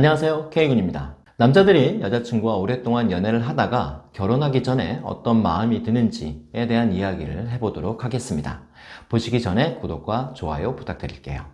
안녕하세요. K군입니다. 남자들이 여자친구와 오랫동안 연애를 하다가 결혼하기 전에 어떤 마음이 드는지에 대한 이야기를 해보도록 하겠습니다. 보시기 전에 구독과 좋아요 부탁드릴게요.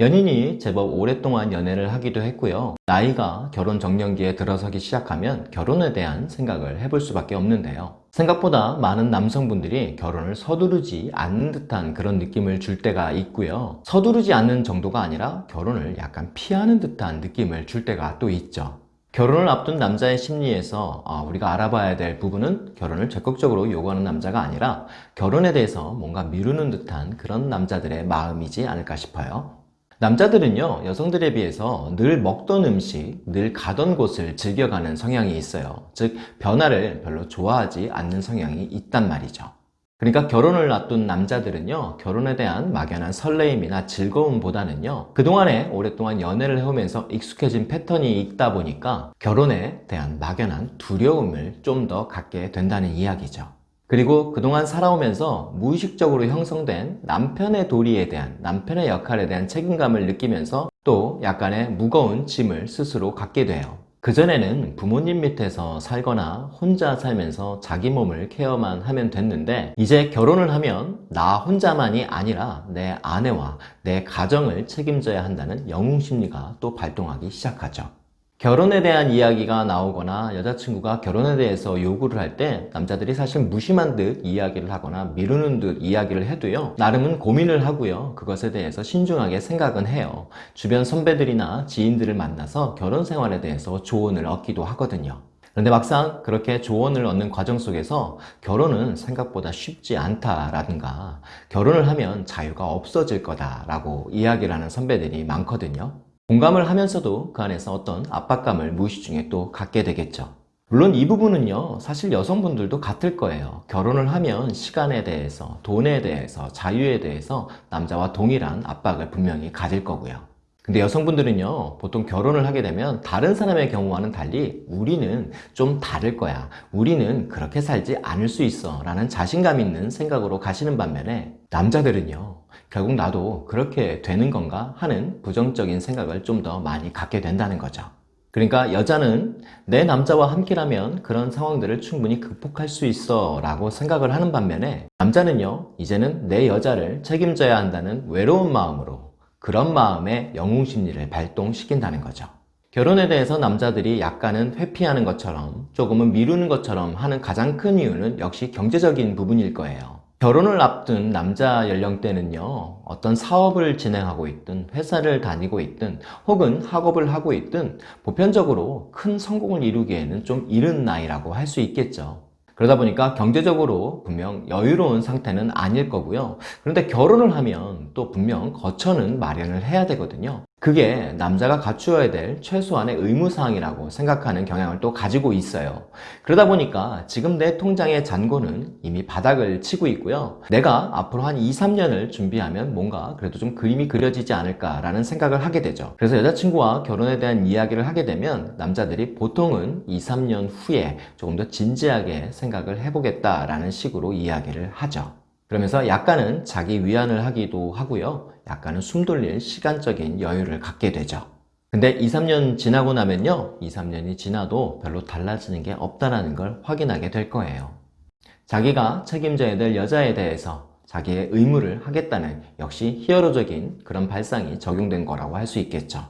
연인이 제법 오랫동안 연애를 하기도 했고요. 나이가 결혼 정년기에 들어서기 시작하면 결혼에 대한 생각을 해볼 수밖에 없는데요 생각보다 많은 남성분들이 결혼을 서두르지 않는 듯한 그런 느낌을 줄 때가 있고요. 서두르지 않는 정도가 아니라 결혼을 약간 피하는 듯한 느낌을 줄 때가 또 있죠. 결혼을 앞둔 남자의 심리에서 아, 우리가 알아봐야 될 부분은 결혼을 적극적으로 요구하는 남자가 아니라 결혼에 대해서 뭔가 미루는 듯한 그런 남자들의 마음이지 않을까 싶어요 남자들은요 여성들에 비해서 늘 먹던 음식, 늘 가던 곳을 즐겨가는 성향이 있어요. 즉 변화를 별로 좋아하지 않는 성향이 있단 말이죠. 그러니까 결혼을 앞둔 남자들은요 결혼에 대한 막연한 설레임이나 즐거움보다는요 그동안에 오랫동안 연애를 해오면서 익숙해진 패턴이 있다 보니까 결혼에 대한 막연한 두려움을 좀 더 갖게 된다는 이야기죠 그리고 그동안 살아오면서 무의식적으로 형성된 남편의 도리에 대한 남편의 역할에 대한 책임감을 느끼면서 또 약간의 무거운 짐을 스스로 갖게 돼요. 그전에는 부모님 밑에서 살거나 혼자 살면서 자기 몸을 케어만 하면 됐는데 이제 결혼을 하면 나 혼자만이 아니라 내 아내와 내 가정을 책임져야 한다는 영웅심리가 또 발동하기 시작하죠 결혼에 대한 이야기가 나오거나 여자친구가 결혼에 대해서 요구를 할 때 남자들이 사실 무심한 듯 이야기를 하거나 미루는 듯 이야기를 해도요 나름은 고민을 하고요. 그것에 대해서 신중하게 생각은 해요. 주변 선배들이나 지인들을 만나서 결혼 생활에 대해서 조언을 얻기도 하거든요. 그런데 막상 그렇게 조언을 얻는 과정 속에서 결혼은 생각보다 쉽지 않다라든가 결혼을 하면 자유가 없어질 거다라고 이야기를 하는 선배들이 많거든요 공감을 하면서도 그 안에서 어떤 압박감을 무의식 중에 또 갖게 되겠죠. 물론 이 부분은요 사실 여성분들도 같을 거예요. 결혼을 하면 시간에 대해서 돈에 대해서 자유에 대해서 남자와 동일한 압박을 분명히 가질 거고요. 근데 여성분들은요 보통 결혼을 하게 되면 다른 사람의 경우와는 달리 우리는 좀 다를 거야. 우리는 그렇게 살지 않을 수 있어 라는 자신감 있는 생각으로 가시는 반면에 남자들은요 결국 나도 그렇게 되는 건가 하는 부정적인 생각을 좀 더 많이 갖게 된다는 거죠. 그러니까 여자는 내 남자와 함께라면 그런 상황들을 충분히 극복할 수 있어 라고 생각을 하는 반면에 남자는요 이제는 내 여자를 책임져야 한다는 외로운 마음으로 그런 마음의 영웅심리를 발동시킨다는 거죠. 결혼에 대해서 남자들이 약간은 회피하는 것처럼 조금은 미루는 것처럼 하는 가장 큰 이유는 역시 경제적인 부분일 거예요 결혼을 앞둔 남자 연령대는요 어떤 사업을 진행하고 있든 회사를 다니고 있든 혹은 학업을 하고 있든 보편적으로 큰 성공을 이루기에는 좀 이른 나이라고 할 수 있겠죠. 그러다 보니까 경제적으로 분명 여유로운 상태는 아닐 거고요. 그런데 결혼을 하면 또 분명 거처는 마련을 해야 되거든요 그게 남자가 갖추어야 될 최소한의 의무사항이라고 생각하는 경향을 또 가지고 있어요. 그러다 보니까 지금 내 통장의 잔고는 이미 바닥을 치고 있고요. 내가 앞으로 한 2, 3년을 준비하면 뭔가 그래도 좀 그림이 그려지지 않을까 라는 생각을 하게 되죠. 그래서 여자친구와 결혼에 대한 이야기를 하게 되면 남자들이 보통은 2, 3년 후에 조금 더 진지하게 생각을 해보겠다 라는 식으로 이야기를 하죠 그러면서 약간은 자기 위안을 하기도 하고요. 약간은 숨 돌릴 시간적인 여유를 갖게 되죠. 근데 2, 3년 지나고 나면요. 2, 3년이 지나도 별로 달라지는 게 없다는 걸 확인하게 될 거예요. 자기가 책임져야 될 여자에 대해서 자기의 의무를 하겠다는 역시 히어로적인 그런 발상이 적용된 거라고 할 수 있겠죠.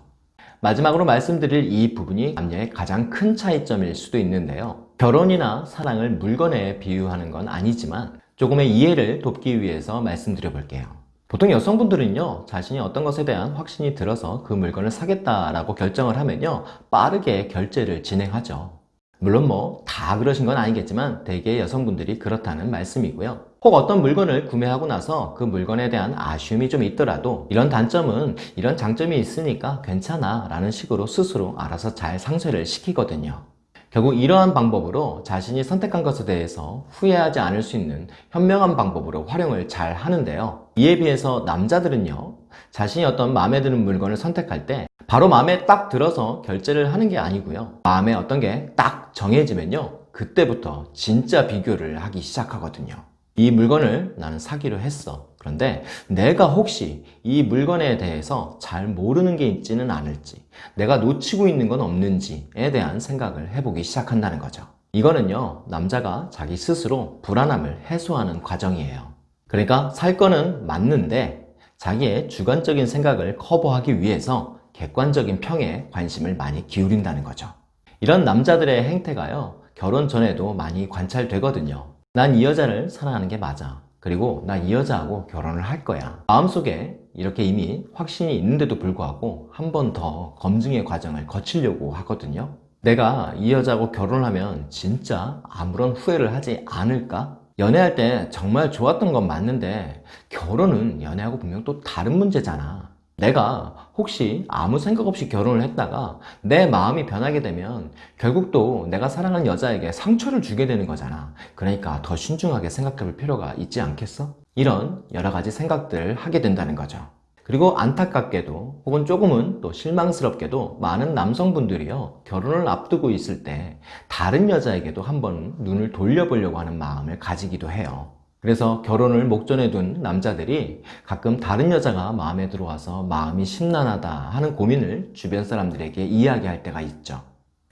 마지막으로 말씀드릴 이 부분이 남녀의 가장 큰 차이점일 수도 있는데요. 결혼이나 사랑을 물건에 비유하는 건 아니지만 조금의 이해를 돕기 위해서 말씀드려 볼게요. 보통 여성분들은요 자신이 어떤 것에 대한 확신이 들어서 그 물건을 사겠다라고 결정을 하면요 빠르게 결제를 진행하죠. 물론 뭐 다 그러신 건 아니겠지만 대개 여성분들이 그렇다는 말씀이고요. 혹 어떤 물건을 구매하고 나서 그 물건에 대한 아쉬움이 좀 있더라도 이런 단점은 이런 장점이 있으니까 괜찮아 라는 식으로 스스로 알아서 잘 상쇄를 시키거든요 결국 이러한 방법으로 자신이 선택한 것에 대해서 후회하지 않을 수 있는 현명한 방법으로 활용을 잘 하는데요. 이에 비해서 남자들은요 자신이 어떤 마음에 드는 물건을 선택할 때 바로 마음에 딱 들어서 결제를 하는 게 아니고요. 마음에 어떤 게 딱 정해지면요 그때부터 진짜 비교를 하기 시작하거든요 이 물건을 나는 사기로 했어. 그런데 내가 혹시 이 물건에 대해서 잘 모르는 게 있지는 않을지, 내가 놓치고 있는 건 없는지에 대한 생각을 해보기 시작한다는 거죠. 이거는요, 남자가 자기 스스로 불안함을 해소하는 과정이에요. 그러니까 살 거는 맞는데 자기의 주관적인 생각을 커버하기 위해서 객관적인 평에 관심을 많이 기울인다는 거죠. 이런 남자들의 행태가요, 결혼 전에도 많이 관찰되거든요. 난 이 여자를 사랑하는 게 맞아. 그리고 난이 여자하고 결혼을 할 거야. 마음속에 이렇게 이미 확신이 있는데도 불구하고 한 번 더 검증의 과정을 거치려고 하거든요. 내가 이 여자하고 결혼하면 진짜 아무런 후회를 하지 않을까? 연애할 때 정말 좋았던 건 맞는데 결혼은 연애하고 분명 또 다른 문제잖아. 내가 혹시 아무 생각 없이 결혼을 했다가 내 마음이 변하게 되면 결국 또 내가 사랑하는 여자에게 상처를 주게 되는 거잖아. 그러니까 더 신중하게 생각해 볼 필요가 있지 않겠어? 이런 여러 가지 생각들을 하게 된다는 거죠. 그리고 안타깝게도 혹은 조금은 또 실망스럽게도 많은 남성분들이요 결혼을 앞두고 있을 때 다른 여자에게도 한번 눈을 돌려보려고 하는 마음을 가지기도 해요 그래서 결혼을 목전에 둔 남자들이 가끔 다른 여자가 마음에 들어와서 마음이 심란하다 하는 고민을 주변 사람들에게 이야기할 때가 있죠.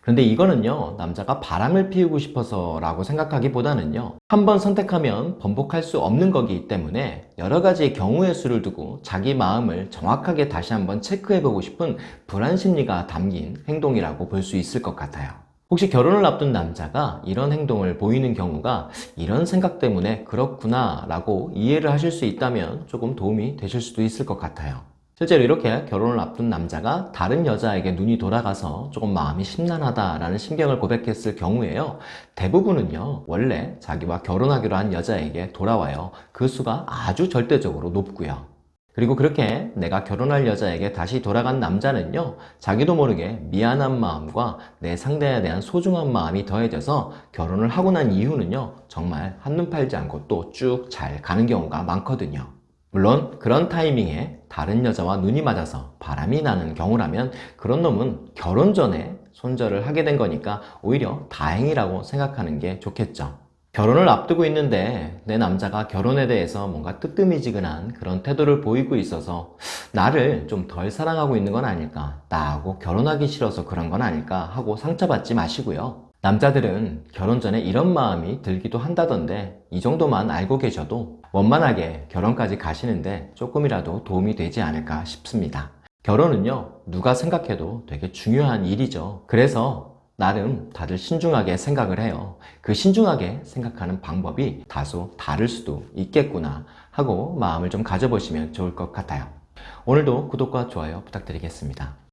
그런데 이거는요 남자가 바람을 피우고 싶어서 라고 생각하기보다는요 한 번 선택하면 번복할 수 없는 거기 때문에 여러 가지 경우의 수를 두고 자기 마음을 정확하게 다시 한번 체크해 보고 싶은 불안 심리가 담긴 행동이라고 볼 수 있을 것 같아요 혹시 결혼을 앞둔 남자가 이런 행동을 보이는 경우가 이런 생각 때문에 그렇구나 라고 이해를 하실 수 있다면 조금 도움이 되실 수도 있을 것 같아요 실제로 이렇게 결혼을 앞둔 남자가 다른 여자에게 눈이 돌아가서 조금 마음이 심란하다라는 심경을 고백했을 경우에요. 대부분은요, 원래 자기와 결혼하기로 한 여자에게 돌아와요. 그 수가 아주 절대적으로 높고요. 그리고 그렇게 내가 결혼할 여자에게 다시 돌아간 남자는요, 자기도 모르게 미안한 마음과 내 상대에 대한 소중한 마음이 더해져서 결혼을 하고 난 이후는요, 정말 한눈 팔지 않고 또 쭉 잘 가는 경우가 많거든요. 물론 그런 타이밍에 다른 여자와 눈이 맞아서 바람이 나는 경우라면 그런 놈은 결혼 전에 손절을 하게 된 거니까 오히려 다행이라고 생각하는 게 좋겠죠. 결혼을 앞두고 있는데 내 남자가 결혼에 대해서 뭔가 뜨끔이지근한 그런 태도를 보이고 있어서 나를 좀 덜 사랑하고 있는 건 아닐까 나하고 결혼하기 싫어서 그런 건 아닐까 하고 상처받지 마시고요 남자들은 결혼 전에 이런 마음이 들기도 한다던데 이 정도만 알고 계셔도 원만하게 결혼까지 가시는데 조금이라도 도움이 되지 않을까 싶습니다. 결혼은요, 누가 생각해도 되게 중요한 일이죠. 그래서 나름 다들 신중하게 생각을 해요. 그 신중하게 생각하는 방법이 다소 다를 수도 있겠구나 하고 마음을 좀 가져보시면 좋을 것 같아요. 오늘도 구독과 좋아요 부탁드리겠습니다.